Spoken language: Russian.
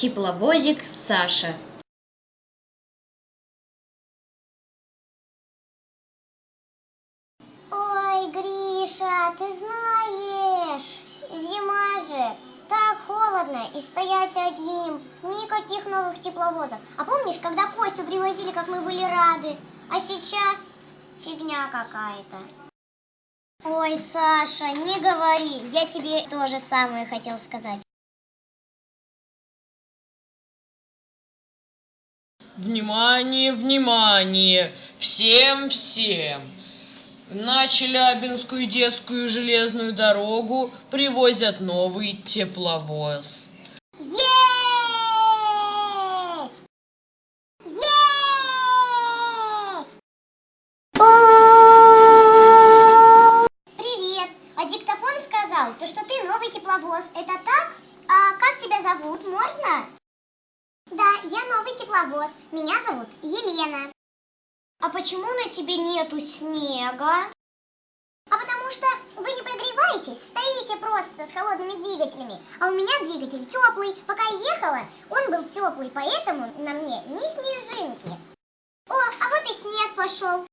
Тепловозик Саша. Ой, Гриша, ты знаешь, зима же, так холодно и стоять одним, никаких новых тепловозов. А помнишь, когда Костю привозили, как мы были рады? А сейчас фигня какая-то. Ой, Саша, не говори, я тебе то же самое хотел сказать. Внимание, внимание! Всем-всем! На Челябинскую детскую железную дорогу привозят новый тепловоз. Есть! Есть! Привет! А диктофон сказал, то что ты новый тепловоз. Это так? А как тебя зовут? Можно? Я новый тепловоз. Меня зовут Елена. А почему на тебе нету снега? А потому что вы не прогреваетесь, стоите просто с холодными двигателями. А у меня двигатель теплый. Пока я ехала, он был теплый, поэтому на мне не снежинки. О, а вот и снег пошел.